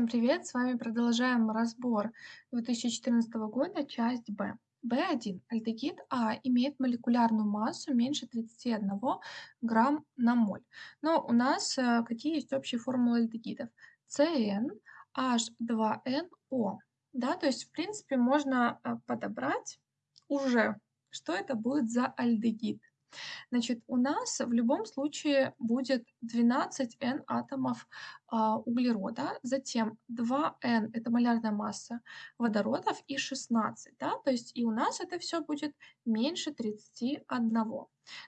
Всем привет! С вами продолжаем разбор 2014 года, часть Б. В1. Альдегид А имеет молекулярную массу меньше 31 грамм на моль. Но у нас э, какие есть общие формулы альдегидов? CN, H2NO. Да, то есть, в принципе, можно э, подобрать уже, что это будет за альдегид. Значит, у нас в любом случае будет 12 n атомов а, углерода, затем 2 n это малярная масса водородов и 16, да, то есть и у нас это все будет меньше 31.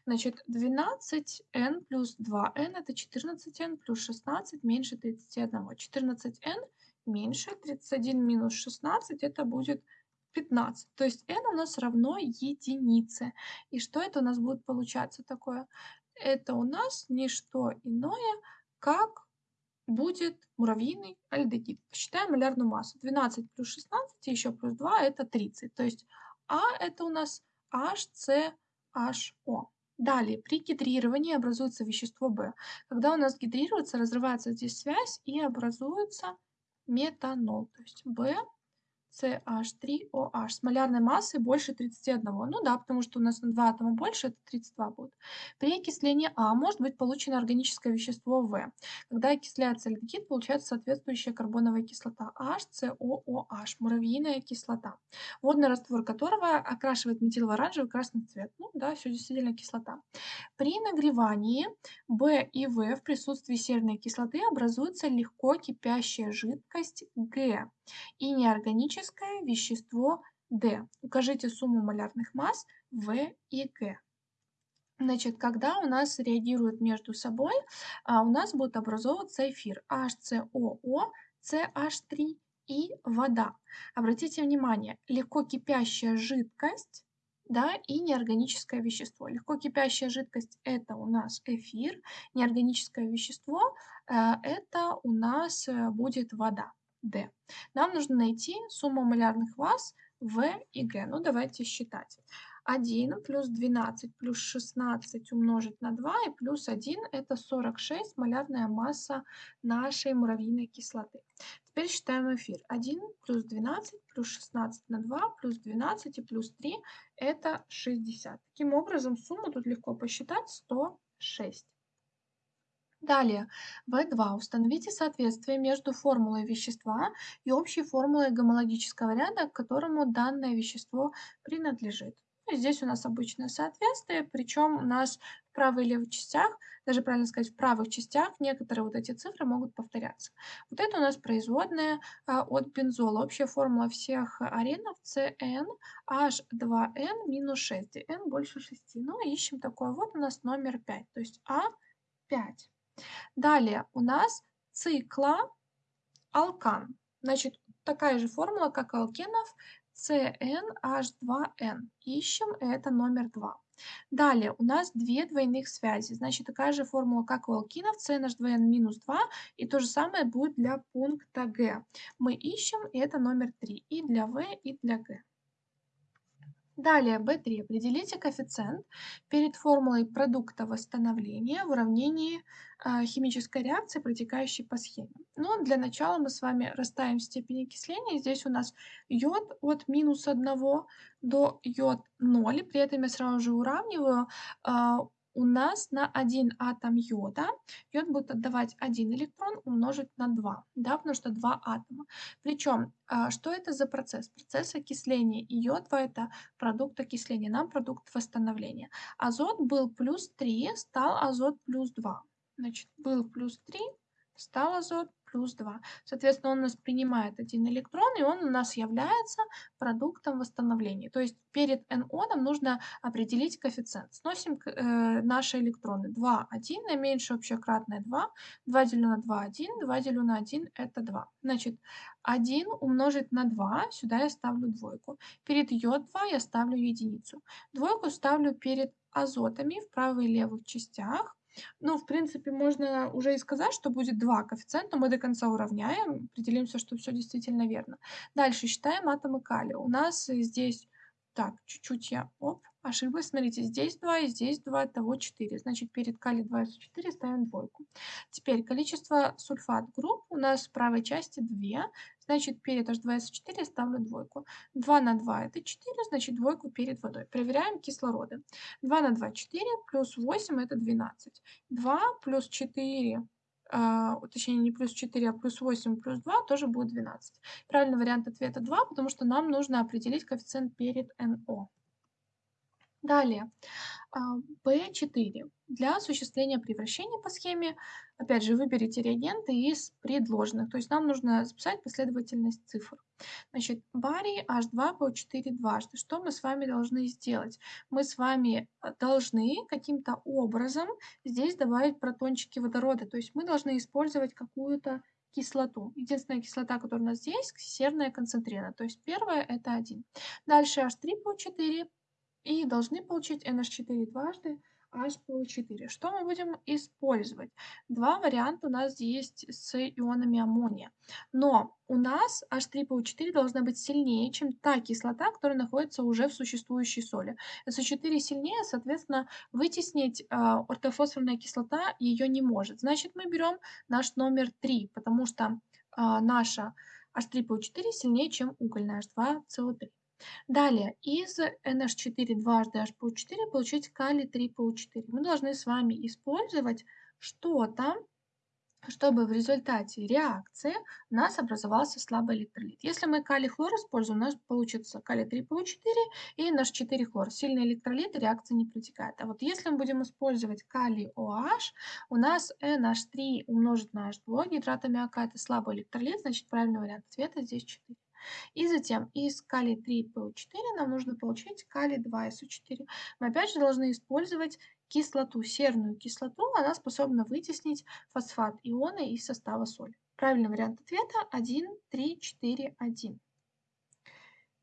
Значит, 12n плюс 2n это 14n плюс 16 меньше 31. 14n меньше 31 минус 16 это будет 15. То есть n у нас равно единице. И что это у нас будет получаться такое? Это у нас не что иное, как будет муравьиный альдегид. Посчитаем малярную массу. 12 плюс 16 еще плюс 2 это 30. То есть А это у нас HCHO. Далее, при гидрировании образуется вещество В. Когда у нас гидрируется, разрывается здесь связь и образуется метанол. То есть В CH3OH с малярной массой больше 31. Ну да, потому что у нас на 2 атома больше, это 32 будет. При окислении А может быть получено органическое вещество В. Когда окисляется альдегид, получается соответствующая карбоновая кислота HCOOH, муравьиная кислота, водный раствор которого окрашивает метил в оранжевый красный цвет. Ну да, все действительно кислота. При нагревании В и В в присутствии серной кислоты образуется легко кипящая жидкость Г и неорганическое вещество D. Укажите сумму малярных масс В и Г. Значит, когда у нас реагируют между собой, а, у нас будет образовываться эфир HCOO, CH3 и вода. Обратите внимание, легко кипящая жидкость да, и неорганическое вещество. Легко кипящая жидкость – это у нас эфир, неорганическое вещество э, – это у нас э, будет вода. D. Нам нужно найти сумму малярных масс В и Г. Ну, давайте считать. 1 плюс 12 плюс 16 умножить на 2 и плюс 1 это 46 малярная масса нашей муравьиной кислоты. Теперь считаем эфир. 1 плюс 12 плюс 16 на 2 плюс 12 и плюс 3 это 60. Таким образом сумму тут легко посчитать 106. Далее, В2. Установите соответствие между формулой вещества и общей формулой гомологического ряда, к которому данное вещество принадлежит. Ну, здесь у нас обычное соответствие, причем у нас в правой и левой частях, даже правильно сказать, в правых частях некоторые вот эти цифры могут повторяться. Вот это у нас производная а, от бензола. Общая формула всех аренов CN H2N минус 6, где N больше 6. Ну, ищем такое. Вот у нас номер 5, то есть А5. Далее у нас цикла алкан. Значит, такая же формула, как алкенов, CnH2n. Ищем, это номер 2. Далее у нас две двойных связи. Значит, такая же формула, как у алкинов, CnH2n минус 2. И то же самое будет для пункта Г. Мы ищем, это номер 3. И для В, и для Г. Далее, B3. Определите коэффициент перед формулой продукта восстановления в уравнении э, химической реакции, протекающей по схеме. Ну, для начала мы с вами расставим степень окисления. Здесь у нас йод от минус 1 до йод 0. При этом я сразу же уравниваю э, у нас на один атом йода йод будет отдавать один электрон умножить на 2, да, потому что два атома. Причем, а, что это за процесс? Процесс окисления. И йод это продукт окисления, нам продукт восстановления. Азот был плюс 3, стал азот плюс 2. Значит, был плюс 3, стал азот плюс 2. Соответственно, он у нас принимает один электрон, и он у нас является продуктом восстановления. То есть перед NO нужно определить коэффициент. Сносим э, наши электроны. 2, 1, наименьшее общее кратное 2. 2 делю на 2, 1. 2 делю на 1, это 2. Значит, 1 умножить на 2, сюда я ставлю двойку. Перед йод 2 я ставлю единицу. Двойку ставлю перед азотами в правой и левых частях. Ну, в принципе, можно уже и сказать, что будет два коэффициента, мы до конца уравняем, определимся, что все действительно верно. Дальше считаем атомы калия. У нас здесь, так, чуть-чуть я, оп, ошиблась. Смотрите, здесь 2 и здесь 2, того 4. Значит, перед калий 2 4 ставим двойку. Теперь количество сульфат групп у нас в правой части 2. Значит, перед H2SO4 ставлю двойку. 2 на 2 это 4, значит, двойку перед водой. Проверяем кислороды. 2 на 2 – 4, плюс 8 – это 12. 2 плюс 4 а, точнее не плюс 4, а плюс 8 плюс 2 тоже будет 12. Правильный вариант ответа 2, потому что нам нужно определить коэффициент перед НО. Далее, B4. А, Для осуществления превращения по схеме, опять же, выберите реагенты из предложенных. То есть нам нужно записать последовательность цифр. Значит, барий H2PO4 дважды. Что мы с вами должны сделать? Мы с вами а, должны каким-то образом здесь добавить протончики водорода. То есть мы должны использовать какую-то кислоту. Единственная кислота, которая у нас здесь, серная концентрена. То есть первая это 1. Дальше H3PO4 и должны получить NH4 дважды HPO4. Что мы будем использовать? Два варианта у нас есть с ионами аммония. Но у нас H3PO4 должна быть сильнее, чем та кислота, которая находится уже в существующей соли. SO4 сильнее, соответственно, вытеснить э, ортофосфорная кислота ее не может. Значит, мы берем наш номер 3, потому что э, наша H3PO4 сильнее, чем угольная H2CO3. Далее, из NH4 дважды HPO4 получить калий 3PO4. Мы должны с вами использовать что-то, чтобы в результате реакции у нас образовался слабый электролит. Если мы калий-хлор используем, у нас получится калий 3PO4 и наш 4 хлор. Сильный электролит, реакция не протекает. А вот если мы будем использовать калий OH, у нас NH3 умножить на H2, гидрат аммиака это слабый электролит, значит правильный вариант ответа здесь 4. И затем из калий 3PO4 нам нужно получить калий 2SO4. Мы опять же должны использовать кислоту, серную кислоту. Она способна вытеснить фосфат ионы из состава соли. Правильный вариант ответа 1, 3, 4, 1.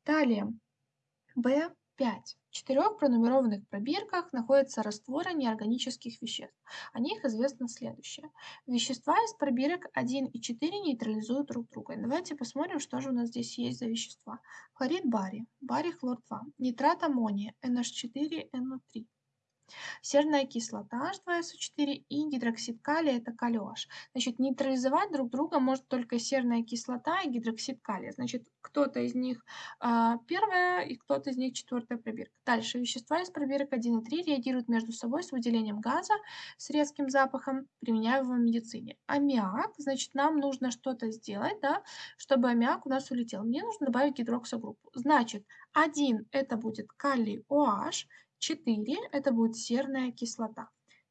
Далее, B5. В четырех пронумерованных пробирках находятся растворы неорганических веществ. О них известно следующее. Вещества из пробирок 1 и 4 нейтрализуют друг друга. Давайте посмотрим, что же у нас здесь есть за вещества. Хлорид бария, барий хлор 2, нитрат аммония, NH4NO3, серная кислота H2SO4 и гидроксид калия это OH. Значит, нейтрализовать друг друга может только серная кислота и гидроксид калия. Значит, кто-то из них э, первая и кто-то из них четвертая пробирка. Дальше вещества из пробирок 1 и 3 реагируют между собой с выделением газа с резким запахом, применяемого в медицине. Аммиак, значит, нам нужно что-то сделать, да, чтобы аммиак у нас улетел. Мне нужно добавить гидроксогруппу. Значит, 1 это будет калий OH, 4 это будет серная кислота.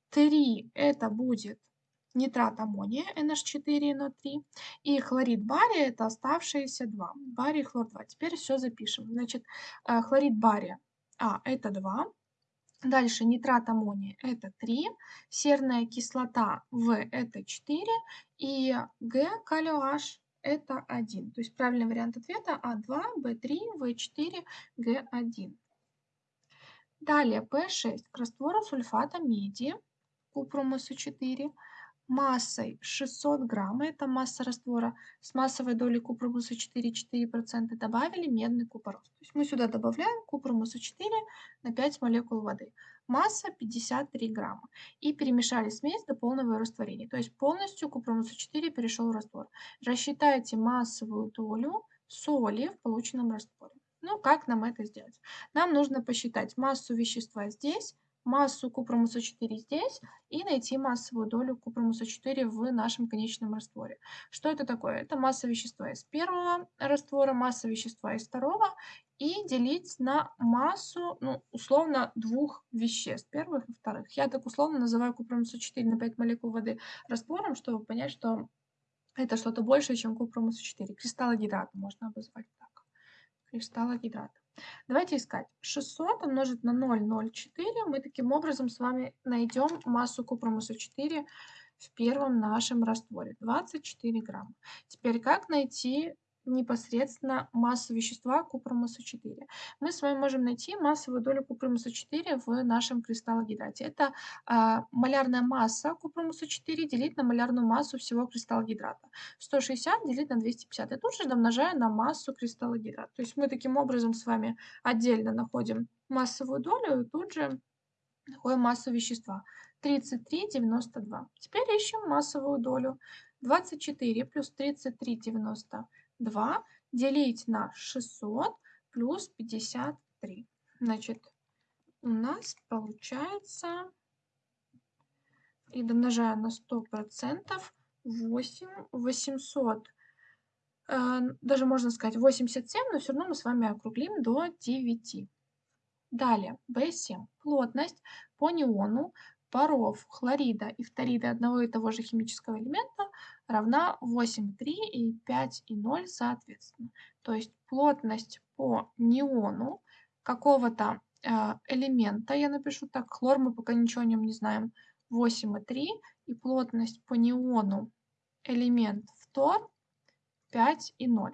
3 это будет нитрат аммония NH4NO3 и хлорид бария это оставшиеся 2. Барий хлор 2. Теперь все запишем. Значит, э, хлорид бария А это 2. Дальше нитрат аммония это 3, серная кислота В это 4 и Г калий H это 1. То есть правильный вариант ответа А2, В3, В4, Г1. Далее P6 к раствору сульфата меди, купрум СО4, массой 600 грамм, это масса раствора, с массовой долей купрум СО4 4% добавили медный купорос. То есть мы сюда добавляем купрум СО4 на 5 молекул воды. Масса 53 грамма. И перемешали смесь до полного растворения. То есть полностью купрум СО4 перешел в раствор. Рассчитайте массовую долю соли в полученном растворе. Ну, как нам это сделать? Нам нужно посчитать массу вещества здесь, массу купромуса 4 здесь и найти массовую долю купромуса 4 в нашем конечном растворе. Что это такое? Это масса вещества из первого раствора, масса вещества из второго и делить на массу, ну, условно, двух веществ, первых и вторых. Я так условно называю купромуса 4 на 5 молекул воды раствором, чтобы понять, что это что-то большее, чем купромуса 4. Кристаллогидрат можно обозвать так кристалла гидрата. Давайте искать. 600 умножить на 0,04. Мы таким образом с вами найдем массу купромуса 4 в первом нашем растворе. 24 грамма. Теперь как найти непосредственно массу вещества купромуса 4. Мы с вами можем найти массовую долю купромуса 4 в нашем кристаллогидрате. Это э, малярная масса купромуса 4 делить на малярную массу всего кристаллогидрата. 160 делить на 250. И тут же домножаю на массу кристаллогидрата. То есть мы таким образом с вами отдельно находим массовую долю и тут же находим массу вещества. 33,92. Теперь ищем массовую долю. 24 плюс 33,92 делить на 600 плюс 53. Значит, у нас получается, и домножая на 100%, 8, 800, э, даже можно сказать 87, но все равно мы с вами округлим до 9. Далее, B7. Плотность по неону паров хлорида и фторида одного и того же химического элемента равна 8,3 и 5,0 соответственно. То есть плотность по неону какого-то э, элемента, я напишу так, хлор, мы пока ничего о нем не знаем, 8,3 и плотность по неону элемент фтор 5,0.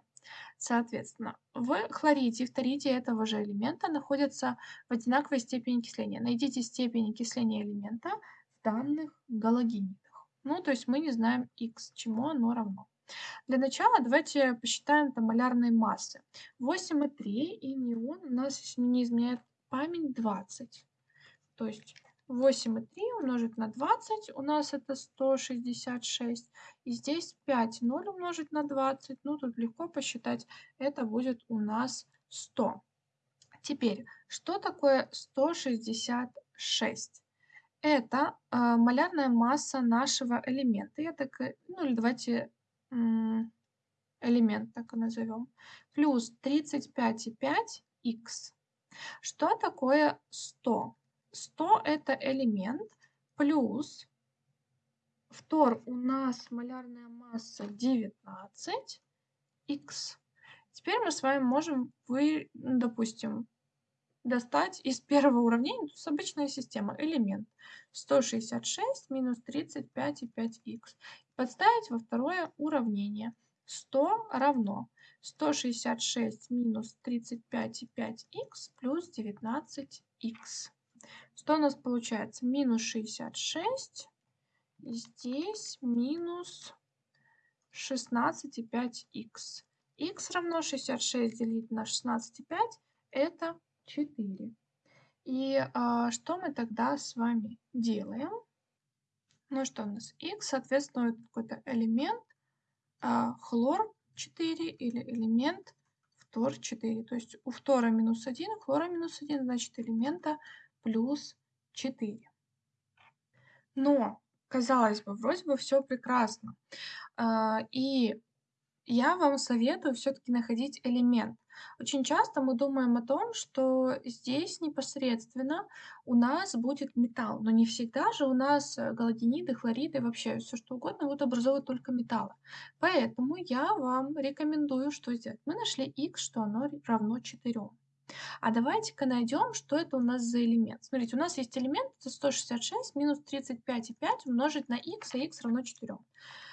Соответственно, в хлориде и фториде этого же элемента находятся в одинаковой степени окисления. Найдите степень окисления элемента в данных галогенидах. Ну, то есть мы не знаем x, чему оно равно. Для начала давайте посчитаем там малярные массы. 8,3 и неон у нас, если не изменяет память, 20. То есть 8,3 умножить на 20, у нас это 166. И здесь 5, 0 умножить на 20, ну тут легко посчитать, это будет у нас 100. Теперь, что такое 166? Это э, малярная масса нашего элемента. Я так, ну или давайте э, элемент так и назовем. Плюс 35,5х. Что такое 100? 100 это элемент плюс Втор у нас малярная масса 19 х. Теперь мы с вами можем, вы, допустим, достать из первого уравнения, то есть обычная система, элемент 166 минус 35,5х. Подставить во второе уравнение. 100 равно 166 минус 35,5х плюс 19х. Что у нас получается? Минус 66 здесь минус 16,5х. х равно 66 делить на 16,5 это 4. И а, что мы тогда с вами делаем? Ну что у нас? х, соответственно, это какой-то элемент а, хлор 4 или элемент фтор 4. То есть у фтора минус 1, хлора минус 1, значит элемента плюс 4. Но казалось бы, вроде бы все прекрасно. А, и я вам советую все-таки находить элемент. Очень часто мы думаем о том, что здесь непосредственно у нас будет металл, но не всегда же у нас э, галогениды, хлориды, вообще все что угодно будут образовывать только металлы. Поэтому я вам рекомендую, что сделать. Мы нашли x, что оно равно 4. А давайте-ка найдем, что это у нас за элемент. Смотрите, у нас есть элемент, это 166 минус 35,5 умножить на х, а х равно 4.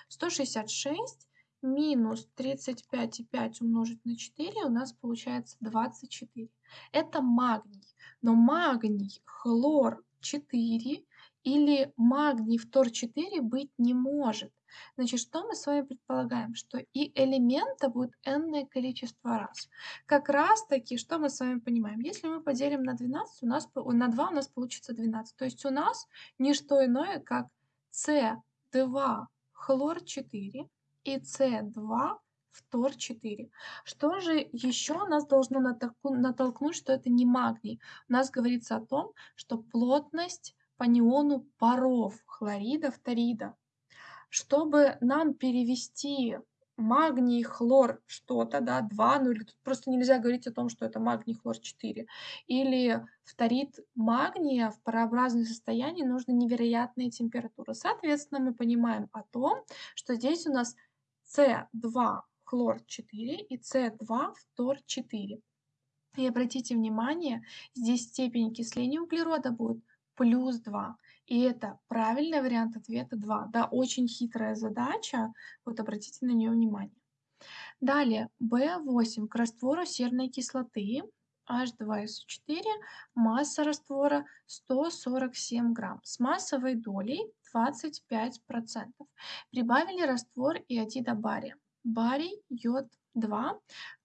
166 минус 35,5 умножить на 4 у нас получается 24. Это магний. Но магний, хлор 4 или магний фтор 4 быть не может. Значит, что мы с вами предполагаем? Что и элемента будет n количество раз. Как раз таки, что мы с вами понимаем? Если мы поделим на 12, у нас, на 2 у нас получится 12. То есть у нас не что иное, как C2 хлор 4 и C2 фтор 4. Что же еще нас должно натолкнуть, что это не магний? У нас говорится о том, что плотность по неону паров хлорида, фторида чтобы нам перевести магний, хлор что-то, да, 2, ну или тут просто нельзя говорить о том, что это магний, хлор 4, или фторид магния в парообразном состоянии нужны невероятные температуры. Соответственно, мы понимаем о том, что здесь у нас С2 хлор 4 и С2 фтор 4. И обратите внимание, здесь степень окисления углерода будет плюс 2. И это правильный вариант ответа 2. Да, очень хитрая задача, вот обратите на нее внимание. Далее, B8 к раствору серной кислоты H2SO4, масса раствора 147 грамм с массовой долей 25%. Прибавили раствор иодида бария. Барий, йод, 2,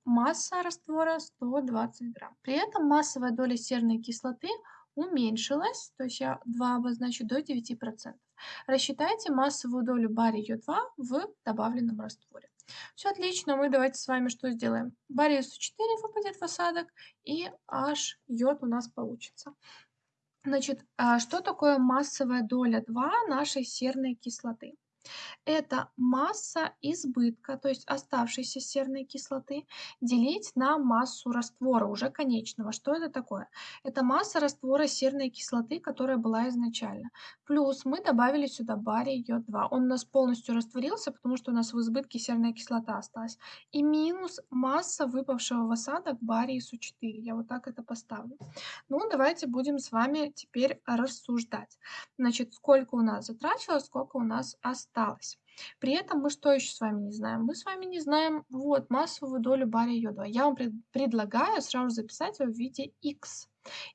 масса раствора 120 грамм. При этом массовая доля серной кислоты уменьшилась, то есть я 2 обозначу, до 9%. Рассчитайте массовую долю бария Йод-2 в добавленном растворе. Все отлично, мы давайте с вами что сделаем? Барий СО4 выпадет в осадок, и H йод у нас получится. Значит, а что такое массовая доля 2 нашей серной кислоты? Это масса избытка, то есть оставшейся серной кислоты, делить на массу раствора уже конечного. Что это такое? Это масса раствора серной кислоты, которая была изначально. Плюс мы добавили сюда барий йод-2. Он у нас полностью растворился, потому что у нас в избытке серная кислота осталась. И минус масса выпавшего в осадок барий СУ4. Я вот так это поставлю. Ну, давайте будем с вами теперь рассуждать. Значит, сколько у нас затрачивалось, сколько у нас осталось осталось. При этом мы что еще с вами не знаем? Мы с вами не знаем вот массовую долю бария йода. Я вам пред, предлагаю сразу записать ее в виде x.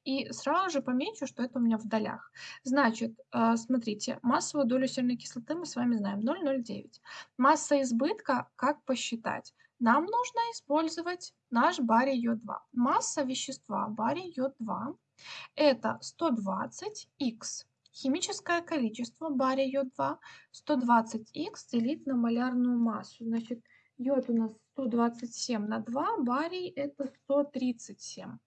И сразу же помечу, что это у меня в долях. Значит, э, смотрите, массовую долю серной кислоты мы с вами знаем 0,09. Масса избытка, как посчитать? Нам нужно использовать наш барий йод-2. Масса вещества барий йод-2 это 120х Химическое количество бария йод-2 120х делить на малярную массу. Значит, йод у нас 127 на 2, барий это 137.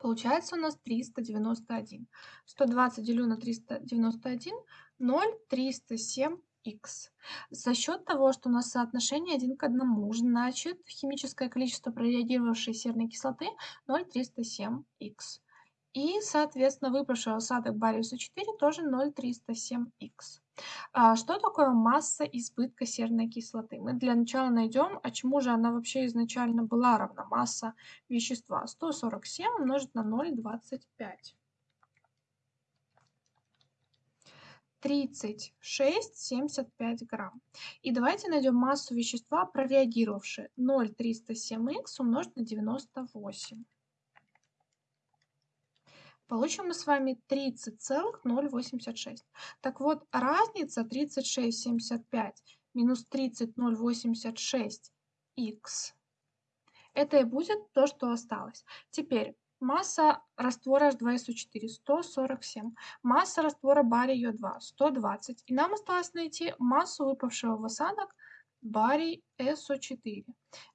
Получается у нас 391. 120 делю на 391, 0, 307 х. За счет того, что у нас соотношение 1 к 1, значит химическое количество прореагировавшей серной кислоты 0,307 х. И, соответственно, выпавший осадок бариуса 4 тоже 0,307х. А что такое масса избытка серной кислоты? Мы для начала найдем, а чему же она вообще изначально была равна. Масса вещества 147 умножить на 0,25. 36,75 грамм. И давайте найдем массу вещества, прореагировавшее 0,307х умножить на 98. Получим мы с вами 30,086. Так вот, разница 36,75 минус 30,086 х. Это и будет то, что осталось. Теперь масса раствора H2SO4 147, масса раствора бария Йод-2 120. И нам осталось найти массу выпавшего в осадок барий SO4.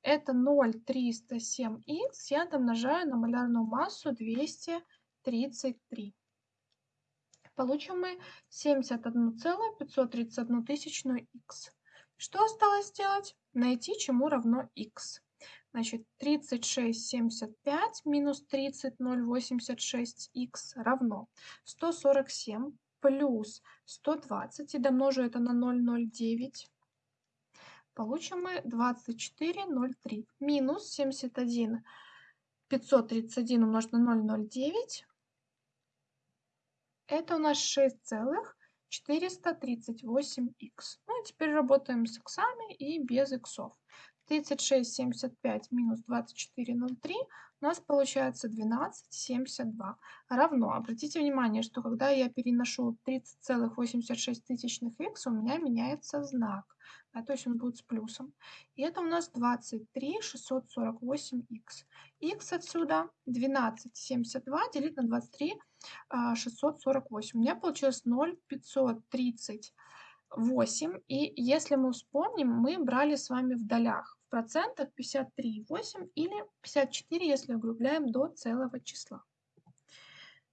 Это 0,307х я домножаю на малярную массу 200 33. Получим мы 71,531 тысячную х. Что осталось сделать? Найти, чему равно х. Значит, 36,75 минус 30,086х равно 147 плюс 120 и домножу это на 0,09. Получим мы 24,03 минус 71 531 умножить на 0,09 это у нас 6,438х. Ну и теперь работаем с иксами и без иксов. 36,75 минус 24,03 у нас получается 12,72 равно. Обратите внимание, что когда я переношу 30,86 х, у меня меняется знак. Да, то есть он будет с плюсом. И это у нас 23,648х. х отсюда 12,72 делить на 23 648. У меня получилось 0,538. И если мы вспомним, мы брали с вами в долях. В процентах 53,8 или 54, если округляем до целого числа.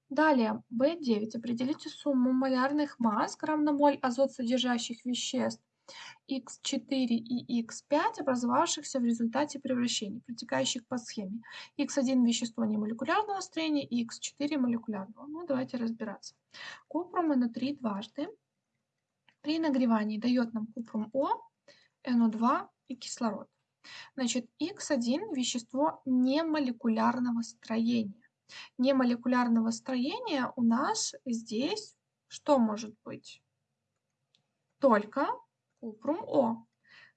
Далее, B9. Определите сумму малярных масс грамм на моль азот содержащих веществ Х4 и Х5, образовавшихся в результате превращений, протекающих по схеме. Х1 вещество немолекулярного строения и Х4 молекулярного. Ну, давайте разбираться. Купрум НО3 дважды при нагревании дает нам купрум О, НО2 и кислород. Значит, Х1 вещество немолекулярного строения. Немолекулярного строения у нас здесь что может быть? Только купрум О.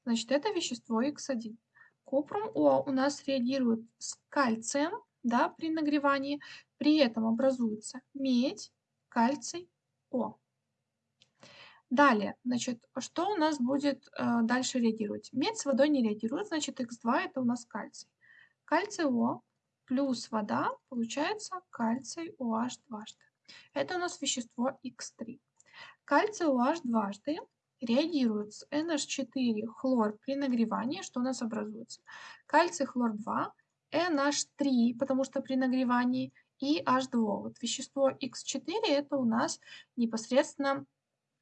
Значит, это вещество Х1. Купрум О у нас реагирует с кальцием да, при нагревании. При этом образуется медь, кальций, О. Далее, значит, что у нас будет э, дальше реагировать? Медь с водой не реагирует, значит, Х2 это у нас кальций. Кальций О плюс вода получается кальций OH дважды. Это у нас вещество Х3. Кальций OH дважды реагирует с NH4 хлор при нагревании, что у нас образуется? Кальций хлор 2, NH3, потому что при нагревании, и H2. Вот вещество X4 это у нас непосредственно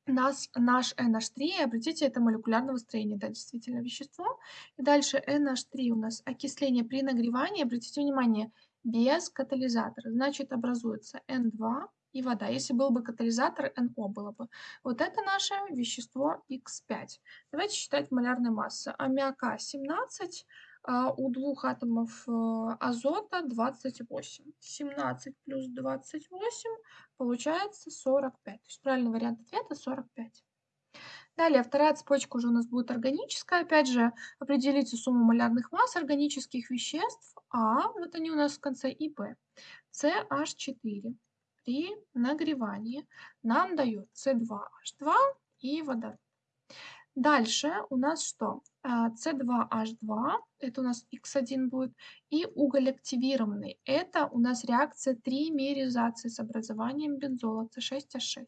нас, наш NH3, обратите, это молекулярного строения, да, действительно вещество. И дальше NH3 у нас окисление при нагревании, обратите внимание, без катализатора, значит образуется N2 и вода. Если был бы катализатор, NO было бы. Вот это наше вещество X5. Давайте считать малярные массы. Аммиака 17, а у двух атомов э, азота 28. 17 плюс 28 получается 45. То есть правильный вариант ответа 45. Далее, вторая цепочка уже у нас будет органическая. Опять же, определите сумму малярных масс органических веществ А, вот они у нас в конце, и Б. CH4 при нагревании нам дает С2H2 и водород. Дальше у нас что? С2H2, это у нас Х1 будет, и уголь активированный. Это у нас реакция тримеризации с образованием бензола С6H6.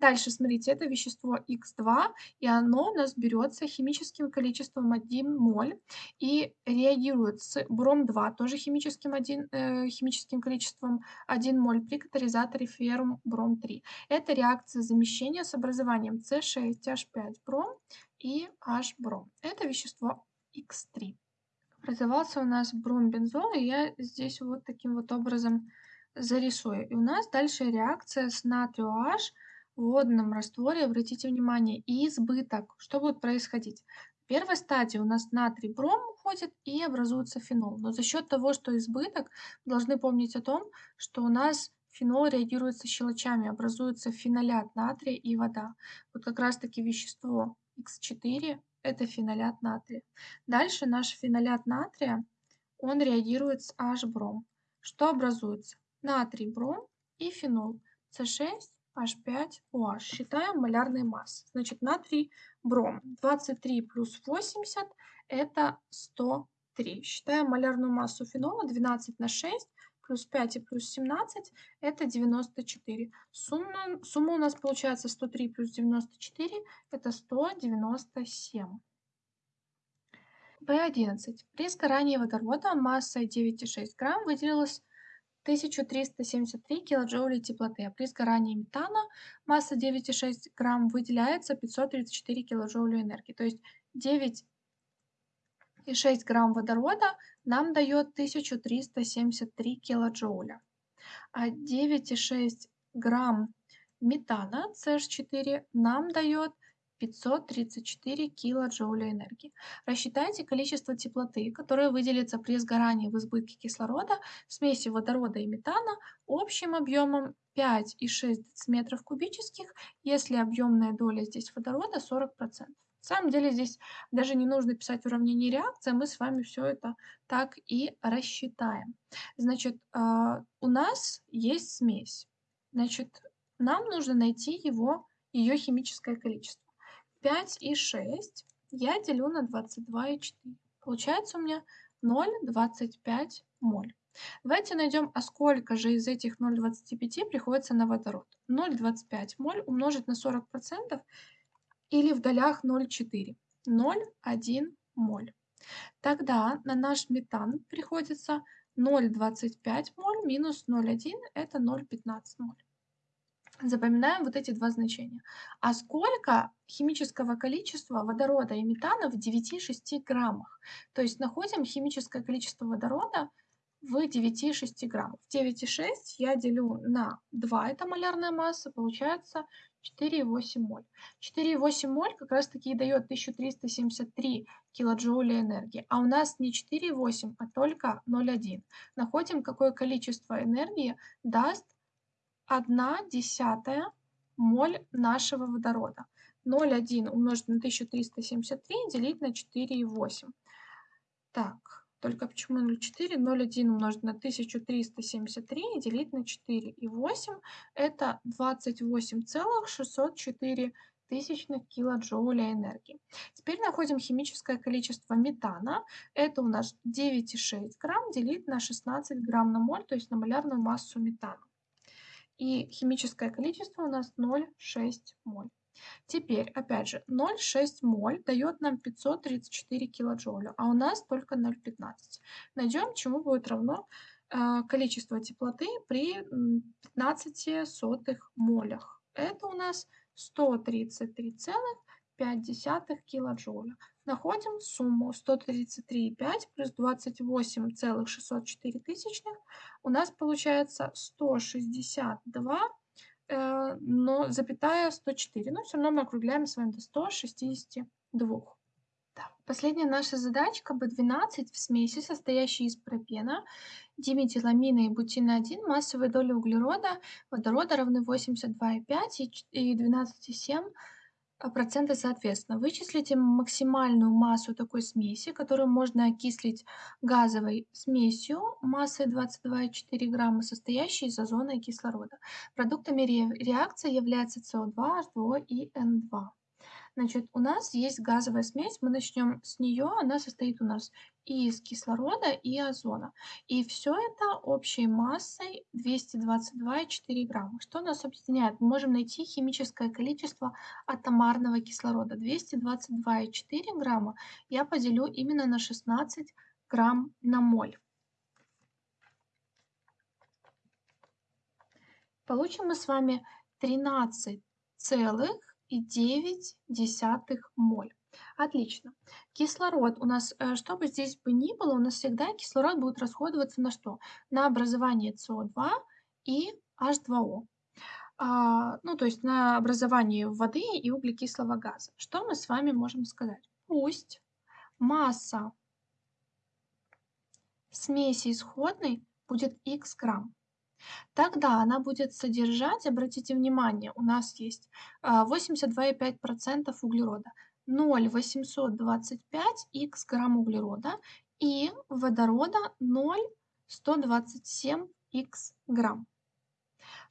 Дальше, смотрите, это вещество Х2, и оно у нас берется химическим количеством 1 моль и реагирует с бром-2, тоже химическим, 1, э, химическим количеством 1 моль при катализаторе феррум бром-3. Это реакция замещения с образованием С6H5 бром и H-бром. Это вещество Х3. Образовался у нас бром-бензол, и я здесь вот таким вот образом зарисую. И у нас дальше реакция с натрию H в водном растворе, обратите внимание, и избыток. Что будет происходить? В первой стадии у нас натрий бром уходит и образуется фенол. Но за счет того, что избыток, должны помнить о том, что у нас фенол реагирует со щелочами, образуется фенолят натрия и вода. Вот как раз таки вещество Х4 это фенолят натрия. Дальше наш фенолят натрия, он реагирует с H-бром. Что образуется? Натрий, бром и фенол. С6 H5OH. Считаем малярные массы. Значит, натрий, бром. 23 плюс 80 это 103. Считаем малярную массу фенола 12 на 6 плюс 5 и плюс 17 это 94. Сумма, сумма у нас получается 103 плюс 94 это 197. В11. При сгорании водорода массой 9,6 грамм выделилось 1373 килоджоулей теплоты, а при сгорании метана масса 9,6 грамм выделяется 534 килоджоуля энергии. То есть 9,6 грамм водорода нам дает 1373 килоджоуля, а 9,6 грамм метана CH4 нам дает 534 килоджоуля энергии. Рассчитайте количество теплоты, которое выделится при сгорании в избытке кислорода в смеси водорода и метана общим объемом 5,6 дециметров кубических, если объемная доля здесь водорода 40%. Самом деле здесь даже не нужно писать уравнение реакции, мы с вами все это так и рассчитаем. Значит, а, у нас есть смесь. Значит, нам нужно найти его, ее химическое количество. 5 и 6 я делю на 22 и 4. Получается у меня 0,25 моль. Давайте найдем, а сколько же из этих 0,25 приходится на водород. 0,25 моль умножить на 40% или в долях 0,4. 0,1 моль. Тогда на наш метан приходится 0,25 моль минус 0,1 это 0,15 моль. Запоминаем вот эти два значения. А сколько химического количества водорода и метана в 9,6 граммах? То есть находим химическое количество водорода в 9,6 граммах. 9,6 я делю на 2, это малярная масса, получается 4,8 моль. 4,8 моль как раз таки и дает 1373 килоджоуля энергии. А у нас не 4,8, а только 0,1. Находим, какое количество энергии даст 1 десятая моль нашего водорода. 0,1 умножить на 1373 делить на 4,8. Так, только почему 0,4? 0,1 умножить на 1373 и делить на 4,8. Это 28,604 тысячных килоджоуля энергии. Теперь находим химическое количество метана. Это у нас 9,6 грамм делить на 16 грамм на моль, то есть на малярную массу метана. И химическое количество у нас 0,6 моль. Теперь, опять же, 0,6 моль дает нам 534 килоджоуля, а у нас только 0,15. Найдем, чему будет равно э, количество теплоты при 15 сотых молях. Это у нас 133,5 килоджоуля. Находим сумму 133,5 плюс 28,604 тысячных. У нас получается 162 э, но запятая 104. Но все равно мы округляем с вами до 162. Да. Последняя наша задачка B12 в смеси, состоящей из пропена, диметиламина и бутина 1, массовые доли углерода, водорода равны 82,5 и 12,7 процента соответственно. Вычислите максимальную массу такой смеси, которую можно окислить газовой смесью массой 22,4 грамма, состоящей из озона и кислорода. Продуктами реакции являются СО2, H2O и N2. Значит, у нас есть газовая смесь, мы начнем с нее, она состоит у нас из кислорода, и озона. И все это общей массой 222,4 грамма. Что нас объединяет? Мы можем найти химическое количество атомарного кислорода. 222,4 грамма я поделю именно на 16 грамм на моль. Получим мы с вами 13 целых и 9 моль. Отлично. Кислород у нас, э, что бы здесь бы ни было, у нас всегда кислород будет расходоваться на что? На образование СО2 и H2O. А, ну, то есть на образование воды и углекислого газа. Что мы с вами можем сказать? Пусть масса смеси исходной будет х грамм. Тогда она будет содержать, обратите внимание, у нас есть 82,5% а, углерода, 0,825 х грамм углерода и водорода 0,127 х грамм.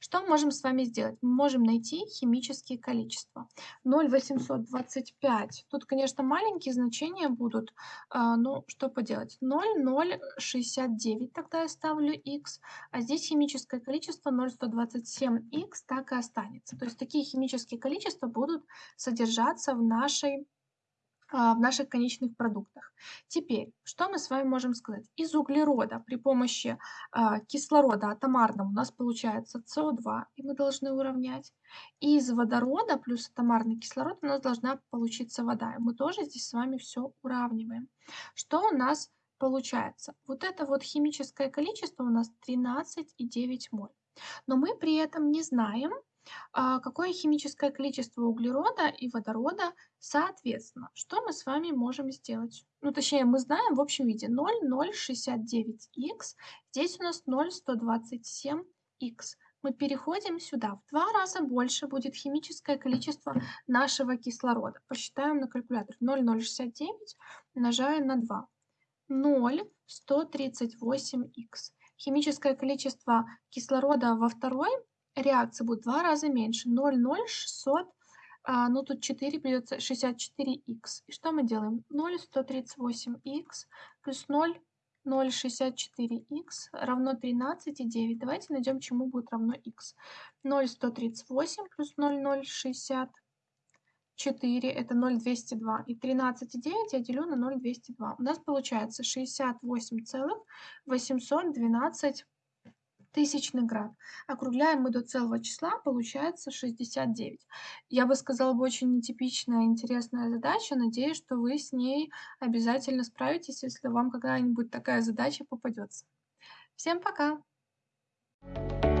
Что можем с вами сделать? Мы можем найти химические количества. 0,825. Тут, конечно, маленькие значения будут, но что поделать? 0,069 тогда я ставлю x, а здесь химическое количество 0,127x так и останется. То есть такие химические количества будут содержаться в нашей в наших конечных продуктах. Теперь, что мы с вами можем сказать? Из углерода при помощи а, кислорода атомарного у нас получается СО2, и мы должны уравнять. И из водорода плюс атомарный кислород у нас должна получиться вода. И мы тоже здесь с вами все уравниваем. Что у нас получается? Вот это вот химическое количество у нас 13,9 моль. Но мы при этом не знаем, а, какое химическое количество углерода и водорода соответственно. Что мы с вами можем сделать? Ну, точнее, мы знаем в общем виде 0,069х, здесь у нас 0,127х. Мы переходим сюда. В два раза больше будет химическое количество нашего кислорода. Посчитаем на калькуляторе. 0,069 умножаем на 2. 0,138х. Химическое количество кислорода во второй реакция будет в два раза меньше. 0,0600, а, ну тут 4 придется 64х. И что мы делаем? 0,138х плюс 0, 0,64х равно 13,9. Давайте найдем, чему будет равно х. 0,138 плюс 0,064 это 0,202. И 13,9 я делю на 0,202. У нас получается 68,812 тысячный град. Округляем мы до целого числа, получается 69. Я бы сказала, бы очень нетипичная, интересная задача. Надеюсь, что вы с ней обязательно справитесь, если вам когда-нибудь такая задача попадется. Всем пока! Thank you